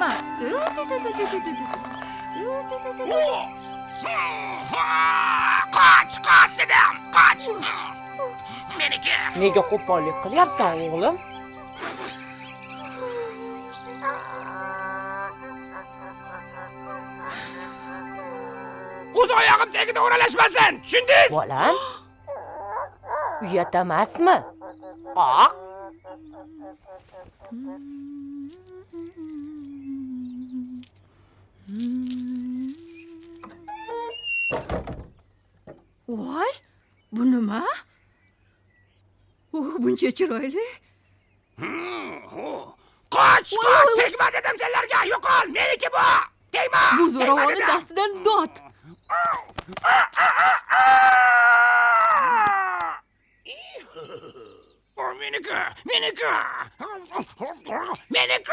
Ma, ma. Qoch, qoch dedim, qoch. Meniki. Nega qo'pollik qilyapsan, o'g'lim? O'z oyog'im tagida o'ralashmasin, tushundingiz? Bolam. Uyat emasmi? Qoq. Voy, bu nima? U buncha chiroyli. Qoch, Voy, qoch, voy, voy. tegma dedim senlarga, yo'qol, meniki bu. Tegma. Bu tegma zo'ravonni dedim. dastidan dod. O, meniki, meniki. Meniki.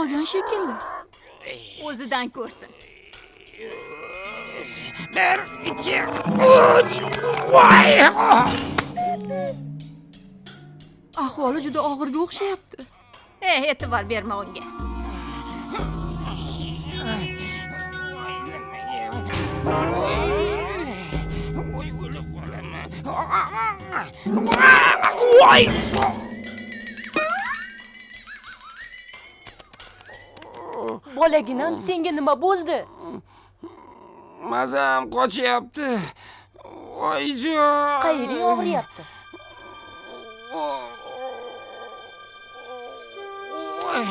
Qolgan shekilli. O'zidan ko'rsin. Bir, ikki, uch. Voy! Ahvoli juda og'irga o'xshayapti. Eh, e'tibor berma unga. Voy, Bolaginam, senga nima bo'ldi? Mazam qochyapti. Voyjon. Qayering og'riyapti? Voy.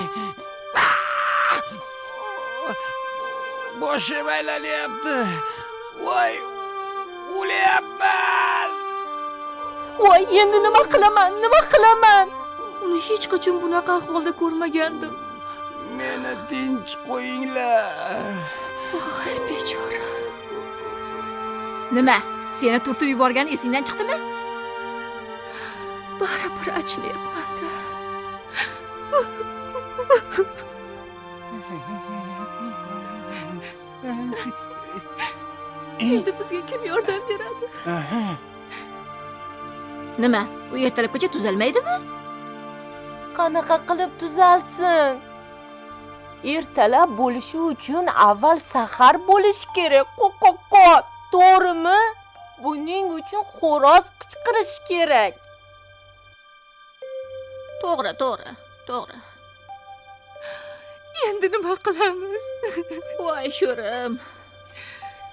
Boshim aylanyapti. Voy, o'lyapman. Voy, endi nima qilaman? Nima qilaman? Uni hech qachon bunaqa ahvolda ko'rmagandim. Meni tinch qo'yinglar. Voy, bechora. Nima? Seni turtib yuborgan esingdan chiqdimi? Baribir achinayapman-da. Endi bizga kim yordam beradi? Nima? U ertalabgacha tuzalmaydimi? Qanaqa qilib tuzalsin? Ertalab bo'lishi uchun avval sahar bo'lishi kerak. Qo'qoqqa, to'g'rimi? Buning uchun xo'roz qichqirish kerak. To'g'ri, to'g'ri, to'g'ri. Endi nima qilamiz? Voy sho'rim.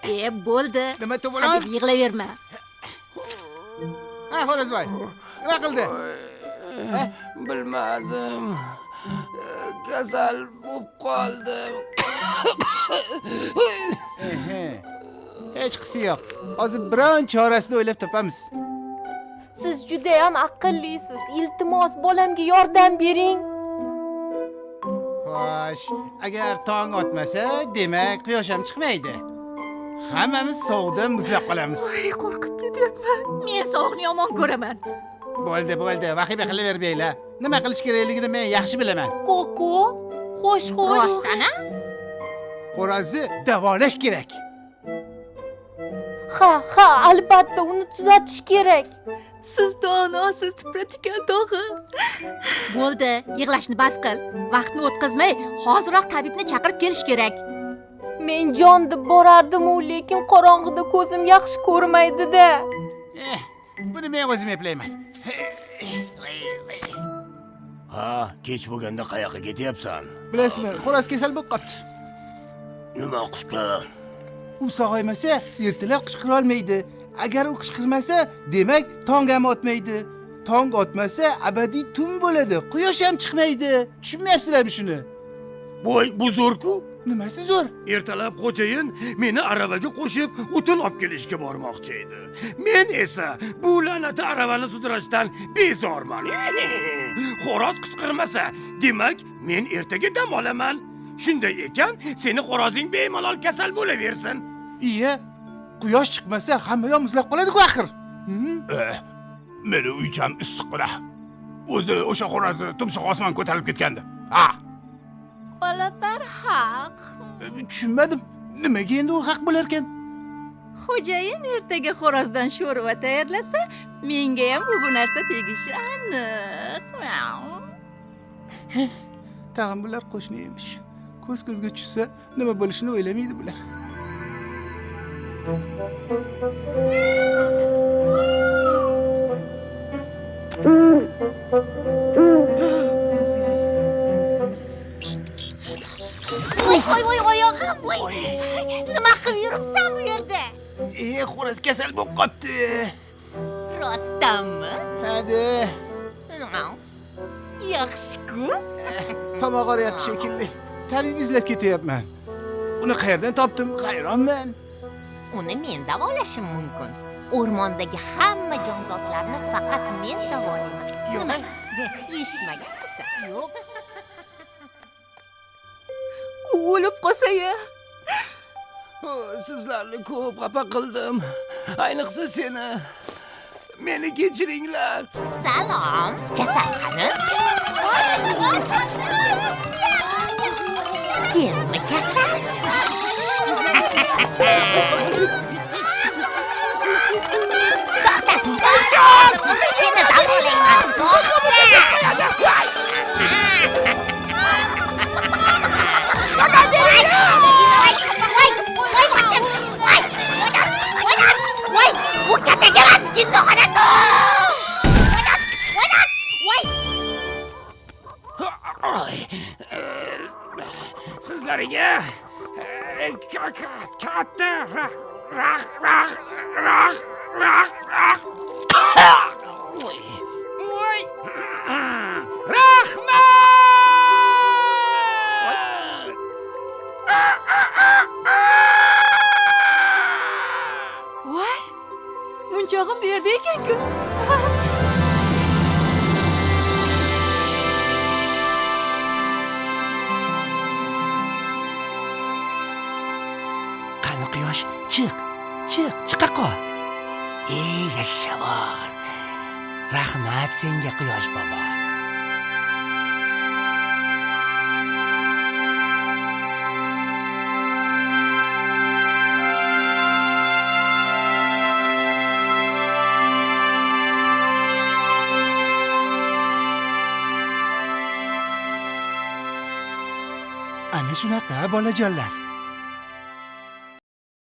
E, bo'ldi. Nima to'g'ri? Hadeb yig'laverma. Ha, Xo'rozboy. Nima qildi? bilmadim kasal bo'lib qoldim hech qisi yo'q hozir biron chorasini o'ylab topamiz Siz juda ham aqllisiz. Iltimos, bolamga yordam bering. xo'sh agar tong otmasa demak quyosh ham chiqmaydi hammamiz sovuqda muzlab qolamiz Voy, qo'rqib ketyapman. Men sovuqni yomon ko'raman. bo'ldi bo'ldi vahima qilavermanglar nima qilish kerakligini men yaxshi bilaman Koko, xo'sh, xo'sh. Rostana? xo'rozni davolash kerak Ha, ha, albatta uni tuzatish kerak. Siz donosiz tipratikan tog'i. Bo'ldi, yig'lashni bas qil. Vaqtni o'tkazmay, hoziroq tabibni chaqirib kelish kerak. Men jon deb borardim-u, lekin qorong'ida ko'zim yaxshi ko'rmaydi-da. eh buni men o'zim eplayman ha kech bo'lganda qayoqqa ketyapsan? Bilasizmi xo'roz kasal bo'lib qolibdi. Nima qilibdi? U sog'aymasa ertalab qichqira olmaydi. Agar u qichqirmasa demak tong ham otmaydi. Tong otmasa abadiy tun bo'ladi. Quyosh ham chiqmaydi. Tushunmayapsizlarmi shuni? Voy bu zo'rku nimasi zo'r? Ertalab xo'jayin meni aravaga qo'shib o'tin olib kelishga bormoqchi edi. Men esa bu la'nati aravani sudrashdan bezorman. Xo'roz qichqirmasa demak men ertaga dam olaman. Shunday ekan seni xo'rozing bemalol kasal bo'laversin. Iya quyosh chiqmasa hamma yoq muzlab qoladi-ku axir? Eh, meni uycham issiqqina o'zi o'sha xo'rozni tumshuq osmon ko'tarilib ketgandi. Ha. Tushunmadim. Nimaga endi u haq bo'lar ekan Xo'jayin ertaga xo'rozdan sho'rva tayyorlasa, menga ham bu narsa tegishi aniq. Tag'in bular qo'shni emish. Ko'z ko'zga tushsa nima bo'lishini o'ylamaydi bular voy voy oyog'im voy nima qilib yuribsan bu yerda? E xo'roz kasal bo'lib qolibdi. Rostdanmi? Hadi. Yaxshi-ku. Tomoq og'riyapti shekilli. Tabib izlab ketyapman. Uni qayerdan topdim? Hayronman. Uni men davolashim mumkin. O'rmondagi hamma jonzotlarni faqat men davolayman. Nima? Eshitmaganmisan yo'q U o'lib qolsa-ya. sizlarni ko'p xafa qildim ayniqsa seni meni kechiringlar salom kasal qani senmi kasal to'xta to'xta hozir o'zim seni davolayman to'xta 진도 화났고! 화났! 화났! Sizlarga! Uçağım bir yerdeyken kötü. Kanı kıyoş çık. Çık. Çıka ko. İyi yaşa var. Rahmat senge kıyoş baba. Ana shunaqa bolajonlar.